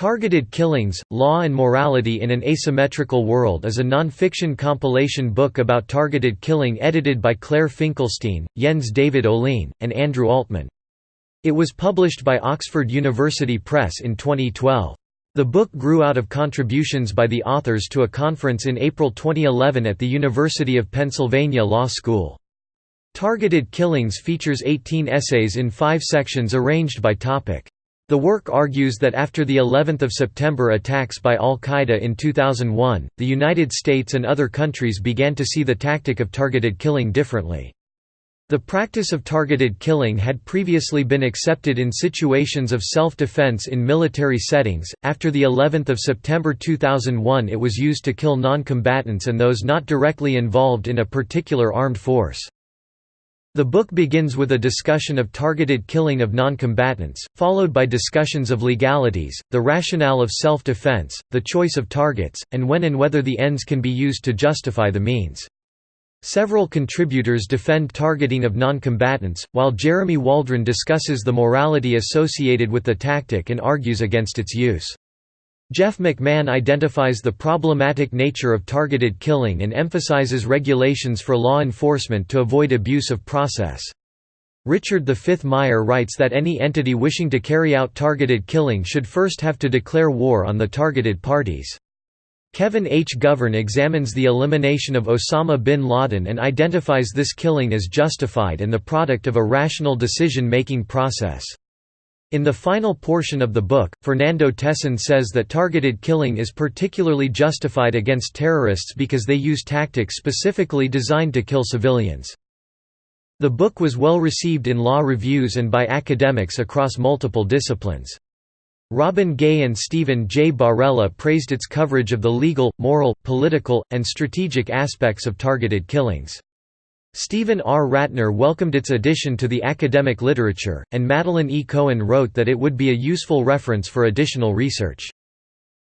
Targeted Killings, Law and Morality in an Asymmetrical World is a non-fiction compilation book about targeted killing edited by Claire Finkelstein, Jens David Ohlin, and Andrew Altman. It was published by Oxford University Press in 2012. The book grew out of contributions by the authors to a conference in April 2011 at the University of Pennsylvania Law School. Targeted Killings features 18 essays in five sections arranged by topic. The work argues that after the 11th of September attacks by al-Qaeda in 2001, the United States and other countries began to see the tactic of targeted killing differently. The practice of targeted killing had previously been accepted in situations of self-defense in military settings. After the 11th of September 2001, it was used to kill non-combatants and those not directly involved in a particular armed force. The book begins with a discussion of targeted killing of non-combatants, followed by discussions of legalities, the rationale of self-defense, the choice of targets, and when and whether the ends can be used to justify the means. Several contributors defend targeting of non-combatants, while Jeremy Waldron discusses the morality associated with the tactic and argues against its use. Jeff McMahon identifies the problematic nature of targeted killing and emphasizes regulations for law enforcement to avoid abuse of process. Richard V. Meyer writes that any entity wishing to carry out targeted killing should first have to declare war on the targeted parties. Kevin H. Govern examines the elimination of Osama bin Laden and identifies this killing as justified and the product of a rational decision-making process. In the final portion of the book, Fernando Tesón says that targeted killing is particularly justified against terrorists because they use tactics specifically designed to kill civilians. The book was well received in law reviews and by academics across multiple disciplines. Robin Gay and Stephen J. Barela praised its coverage of the legal, moral, political, and strategic aspects of targeted killings. Stephen R. Ratner welcomed its addition to the academic literature, and Madeline E. Cohen wrote that it would be a useful reference for additional research.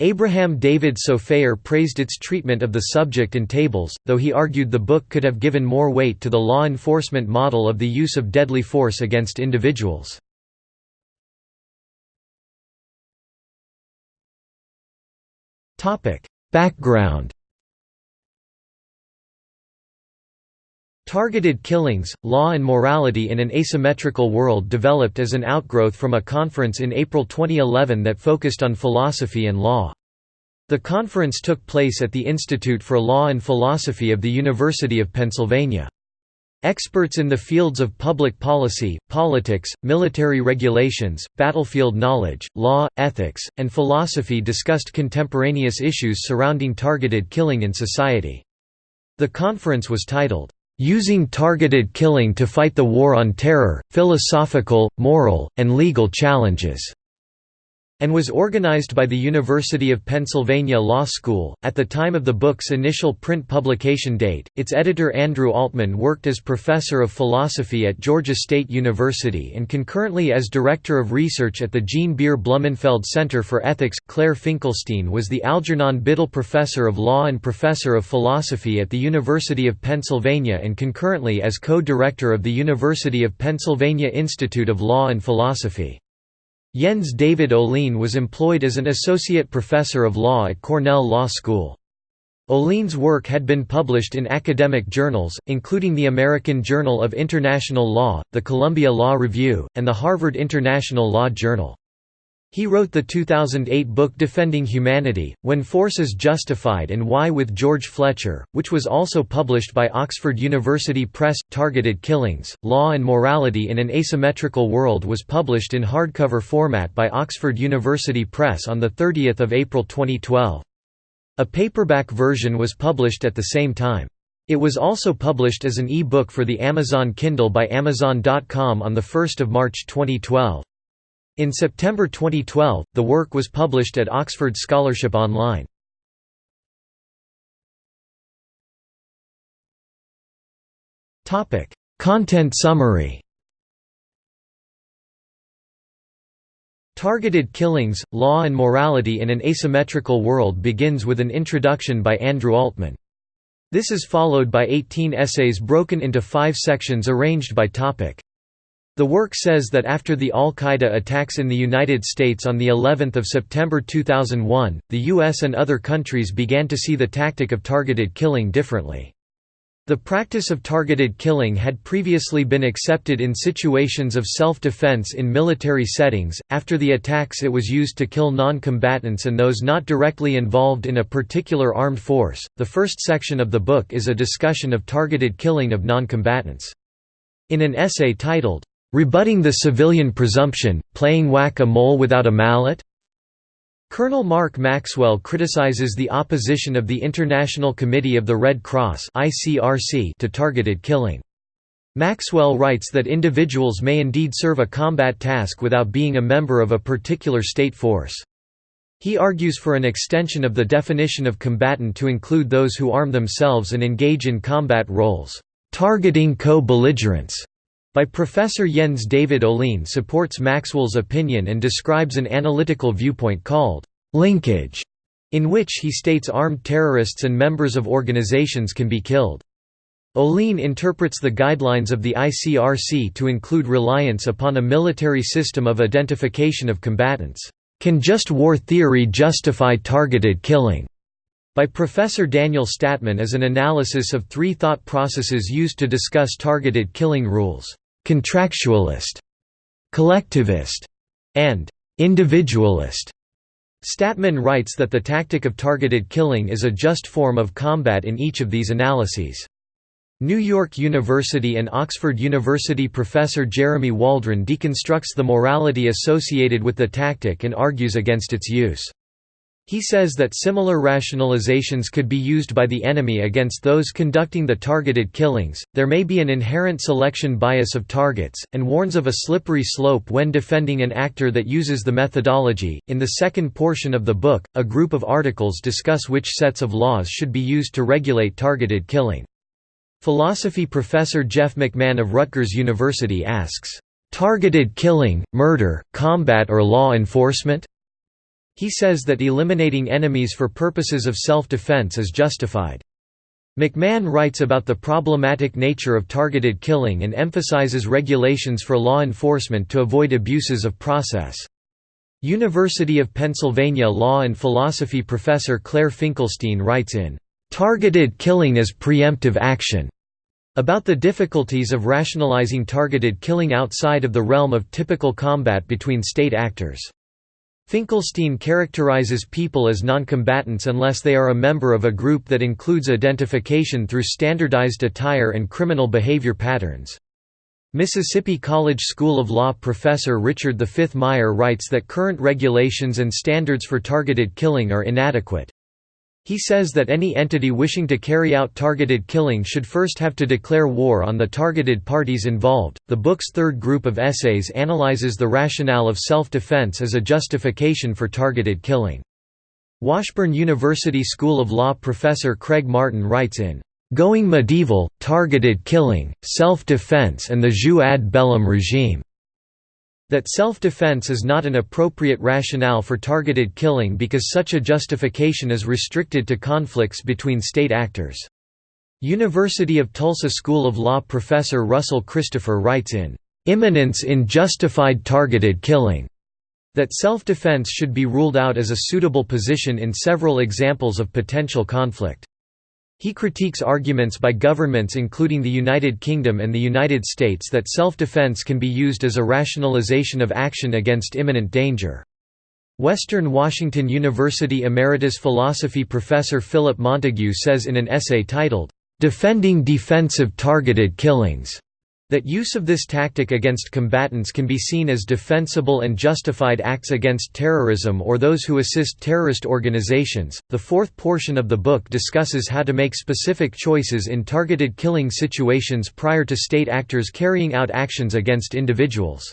Abraham David Sofaer praised its treatment of the subject in tables, though he argued the book could have given more weight to the law enforcement model of the use of deadly force against individuals. Background Targeted Killings, Law and Morality in an Asymmetrical World developed as an outgrowth from a conference in April 2011 that focused on philosophy and law. The conference took place at the Institute for Law and Philosophy of the University of Pennsylvania. Experts in the fields of public policy, politics, military regulations, battlefield knowledge, law, ethics, and philosophy discussed contemporaneous issues surrounding targeted killing in society. The conference was titled, Using targeted killing to fight the war on terror, philosophical, moral, and legal challenges and was organized by the University of Pennsylvania Law School. At the time of the book's initial print publication date, its editor Andrew Altman worked as professor of philosophy at Georgia State University and concurrently as director of research at the Jean Beer Blumenfeld Center for Ethics. Claire Finkelstein was the Algernon Biddle Professor of Law and Professor of Philosophy at the University of Pennsylvania and concurrently as co-director of the University of Pennsylvania Institute of Law and Philosophy. Jens David Ohlin was employed as an associate professor of law at Cornell Law School. Ohlin's work had been published in academic journals, including the American Journal of International Law, the Columbia Law Review, and the Harvard International Law Journal. He wrote the 2008 book Defending Humanity, When Force is Justified and Why with George Fletcher, which was also published by Oxford University Press. Targeted Killings, Law and Morality in an Asymmetrical World was published in hardcover format by Oxford University Press on 30 April 2012. A paperback version was published at the same time. It was also published as an e-book for the Amazon Kindle by Amazon.com on 1 March 2012. In September 2012, the work was published at Oxford Scholarship Online. Content summary Targeted Killings, Law and Morality in an Asymmetrical World begins with an introduction by Andrew Altman. This is followed by 18 essays broken into five sections arranged by topic. The work says that after the al-Qaeda attacks in the United States on the 11th of September 2001, the US and other countries began to see the tactic of targeted killing differently. The practice of targeted killing had previously been accepted in situations of self-defense in military settings. After the attacks it was used to kill non-combatants and those not directly involved in a particular armed force. The first section of the book is a discussion of targeted killing of non-combatants. In an essay titled Rebutting the Civilian Presumption, Playing Whack-a-Mole Without a Mallet? Colonel Mark Maxwell criticizes the opposition of the International Committee of the Red Cross to targeted killing. Maxwell writes that individuals may indeed serve a combat task without being a member of a particular state force. He argues for an extension of the definition of combatant to include those who arm themselves and engage in combat roles, targeting co-belligerents by Professor Jens David Ohlin supports Maxwell's opinion and describes an analytical viewpoint called linkage, in which he states armed terrorists and members of organizations can be killed. Ohlin interprets the guidelines of the ICRC to include reliance upon a military system of identification of combatants. Can just war theory justify targeted killing? by Professor Daniel Statman is an analysis of three thought processes used to discuss targeted killing rules contractualist, collectivist, and individualist. Statman writes that the tactic of targeted killing is a just form of combat in each of these analyses. New York University and Oxford University professor Jeremy Waldron deconstructs the morality associated with the tactic and argues against its use. He says that similar rationalizations could be used by the enemy against those conducting the targeted killings. There may be an inherent selection bias of targets, and warns of a slippery slope when defending an actor that uses the methodology. In the second portion of the book, a group of articles discuss which sets of laws should be used to regulate targeted killing. Philosophy professor Jeff McMahon of Rutgers University asks, Targeted killing, murder, combat or law enforcement? He says that eliminating enemies for purposes of self-defense is justified. McMahon writes about the problematic nature of targeted killing and emphasizes regulations for law enforcement to avoid abuses of process. University of Pennsylvania law and philosophy professor Claire Finkelstein writes in, "...targeted killing as preemptive action." about the difficulties of rationalizing targeted killing outside of the realm of typical combat between state actors. Finkelstein characterizes people as noncombatants unless they are a member of a group that includes identification through standardized attire and criminal behavior patterns. Mississippi College School of Law professor Richard V. Meyer writes that current regulations and standards for targeted killing are inadequate. He says that any entity wishing to carry out targeted killing should first have to declare war on the targeted parties involved. The book's third group of essays analyzes the rationale of self defense as a justification for targeted killing. Washburn University School of Law professor Craig Martin writes in Going Medieval, Targeted Killing, Self-Defense and the Jus ad bellum regime that self-defense is not an appropriate rationale for targeted killing because such a justification is restricted to conflicts between state actors. University of Tulsa School of Law professor Russell Christopher writes in, "...imminence in justified targeted killing." that self-defense should be ruled out as a suitable position in several examples of potential conflict. He critiques arguments by governments including the United Kingdom and the United States that self-defense can be used as a rationalization of action against imminent danger. Western Washington University emeritus philosophy professor Philip Montague says in an essay titled, "'Defending Defensive Targeted Killings' That use of this tactic against combatants can be seen as defensible and justified acts against terrorism or those who assist terrorist organizations. The fourth portion of the book discusses how to make specific choices in targeted killing situations prior to state actors carrying out actions against individuals.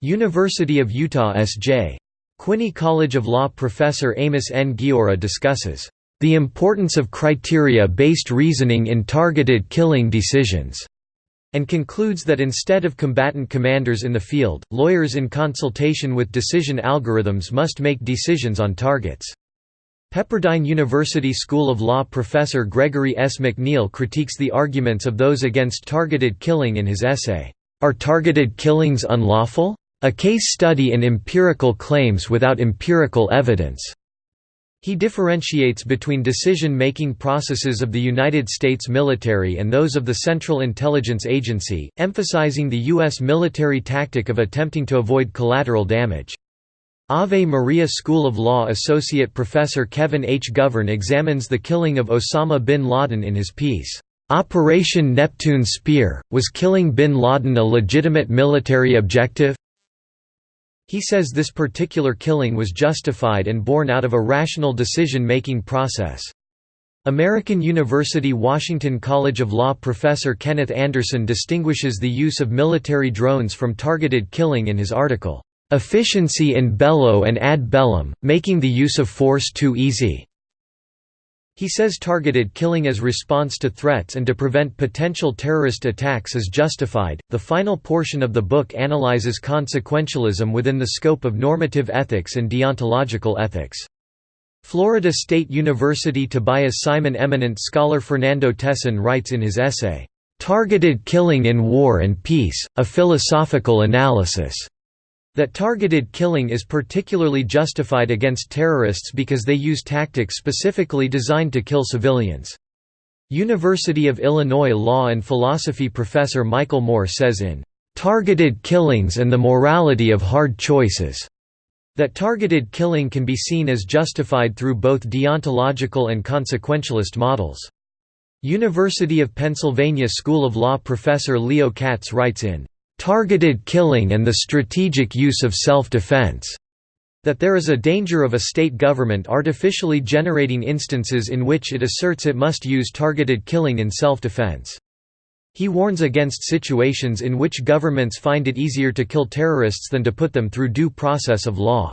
University of Utah S.J. Quinney College of Law professor Amos N. Guiora discusses the importance of criteria-based reasoning in targeted killing decisions and concludes that instead of combatant commanders in the field, lawyers in consultation with decision algorithms must make decisions on targets. Pepperdine University School of Law professor Gregory S. McNeal critiques the arguments of those against targeted killing in his essay, Are Targeted Killings Unlawful? A Case Study in Empirical Claims Without Empirical Evidence. He differentiates between decision-making processes of the United States military and those of the Central Intelligence Agency, emphasizing the U.S. military tactic of attempting to avoid collateral damage. Ave Maria School of Law Associate Professor Kevin H. Govern examines the killing of Osama bin Laden in his piece, "'Operation Neptune Spear, was killing bin Laden a legitimate military objective?' He says this particular killing was justified and born out of a rational decision-making process. American University Washington College of Law professor Kenneth Anderson distinguishes the use of military drones from targeted killing in his article, Efficiency in bello and ad bellum, making the use of force too easy. He says targeted killing as response to threats and to prevent potential terrorist attacks is justified. The final portion of the book analyzes consequentialism within the scope of normative ethics and deontological ethics. Florida State University Tobias Simon eminent scholar Fernando Tesón writes in his essay, Targeted Killing in War and Peace, A Philosophical Analysis that targeted killing is particularly justified against terrorists because they use tactics specifically designed to kill civilians. University of Illinois law and philosophy professor Michael Moore says in, "...targeted killings and the morality of hard choices." that targeted killing can be seen as justified through both deontological and consequentialist models. University of Pennsylvania School of Law professor Leo Katz writes in targeted killing and the strategic use of self-defense, that there is a danger of a state government artificially generating instances in which it asserts it must use targeted killing in self-defense. He warns against situations in which governments find it easier to kill terrorists than to put them through due process of law.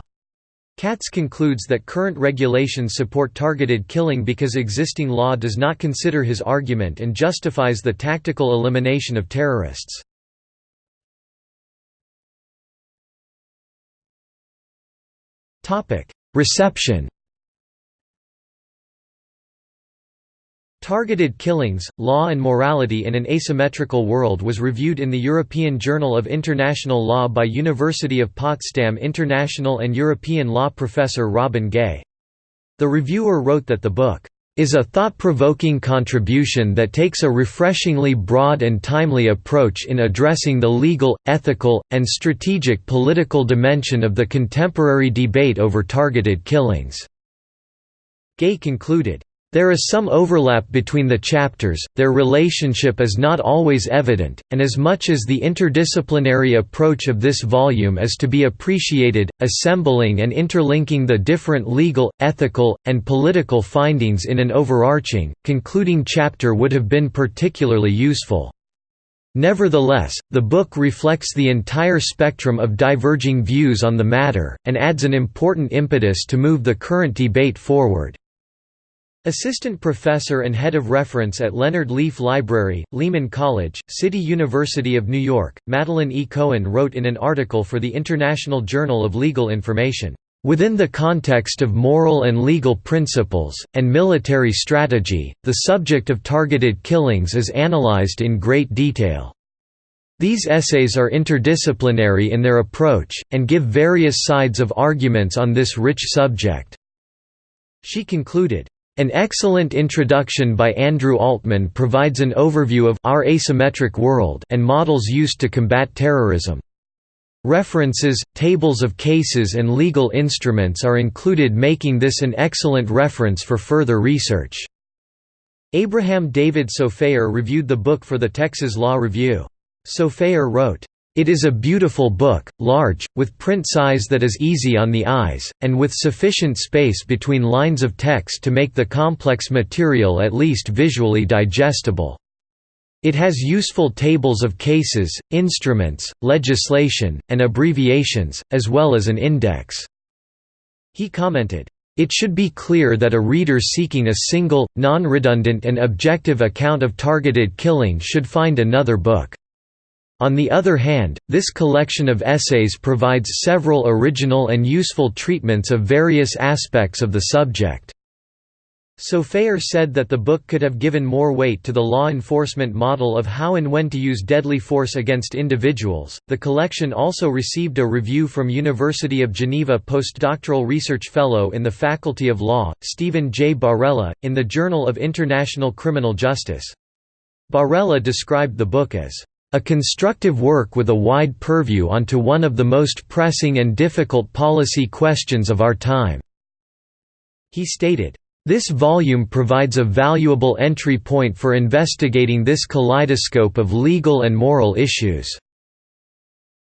Katz concludes that current regulations support targeted killing because existing law does not consider his argument and justifies the tactical elimination of terrorists. Reception Targeted Killings, Law and Morality in an Asymmetrical World was reviewed in the European Journal of International Law by University of Potsdam international and European law professor Robin Gay. The reviewer wrote that the book is a thought-provoking contribution that takes a refreshingly broad and timely approach in addressing the legal, ethical, and strategic political dimension of the contemporary debate over targeted killings." Gay concluded, there is some overlap between the chapters, their relationship is not always evident, and as much as the interdisciplinary approach of this volume is to be appreciated, assembling and interlinking the different legal, ethical, and political findings in an overarching, concluding chapter would have been particularly useful. Nevertheless, the book reflects the entire spectrum of diverging views on the matter, and adds an important impetus to move the current debate forward. Assistant Professor and Head of Reference at Leonard Lief Library, Lehman College, City University of New York, Madeline E. Cohen wrote in an article for the International Journal of Legal Information, "...within the context of moral and legal principles, and military strategy, the subject of targeted killings is analyzed in great detail." These essays are interdisciplinary in their approach, and give various sides of arguments on this rich subject." She concluded, an excellent introduction by Andrew Altman provides an overview of our asymmetric world and models used to combat terrorism. References, tables of cases and legal instruments are included making this an excellent reference for further research. Abraham David Sofaer reviewed the book for the Texas Law Review. Sofaer wrote, it is a beautiful book, large, with print size that is easy on the eyes, and with sufficient space between lines of text to make the complex material at least visually digestible. It has useful tables of cases, instruments, legislation, and abbreviations, as well as an index." He commented, it should be clear that a reader seeking a single, non-redundant and objective account of targeted killing should find another book. On the other hand, this collection of essays provides several original and useful treatments of various aspects of the subject. Sofaer said that the book could have given more weight to the law enforcement model of how and when to use deadly force against individuals. The collection also received a review from University of Geneva postdoctoral research fellow in the Faculty of Law, Stephen J. Barela, in the Journal of International Criminal Justice. Barela described the book as a constructive work with a wide purview onto one of the most pressing and difficult policy questions of our time. He stated, this volume provides a valuable entry point for investigating this kaleidoscope of legal and moral issues.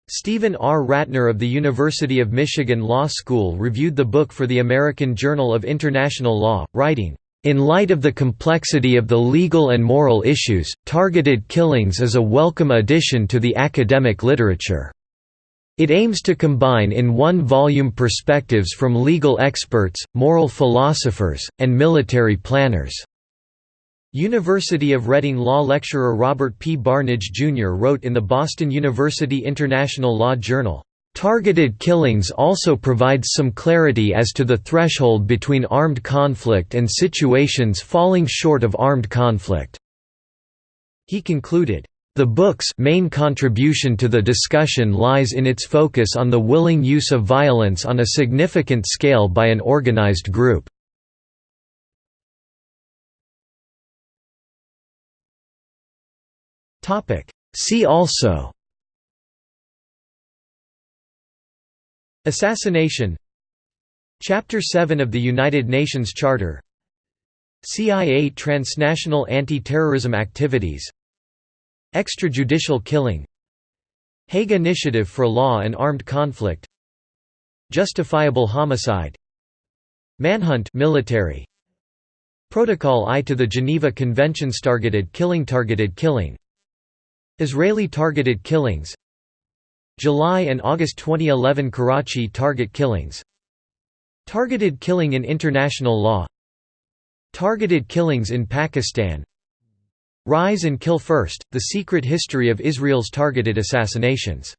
Stephen R. Ratner of the University of Michigan Law School reviewed the book for the American Journal of International Law, writing, in light of the complexity of the legal and moral issues, targeted killings is a welcome addition to the academic literature. It aims to combine in one volume perspectives from legal experts, moral philosophers, and military planners. University of Reading law lecturer Robert P. Barnidge, Jr. wrote in the Boston University International Law Journal, Targeted killings also provides some clarity as to the threshold between armed conflict and situations falling short of armed conflict." He concluded, the book's main contribution to the discussion lies in its focus on the willing use of violence on a significant scale by an organized group. See also Assassination. Chapter 7 of the United Nations Charter. CIA transnational anti-terrorism activities. Extrajudicial killing. Hague Initiative for Law and Armed Conflict. Justifiable homicide. Manhunt military. Protocol I to the Geneva Conventions Targeted killing Targeted killing. Israeli targeted killings July and August 2011 Karachi target killings. Targeted killing in international law. Targeted killings in Pakistan. Rise and Kill First, The Secret History of Israel's Targeted Assassinations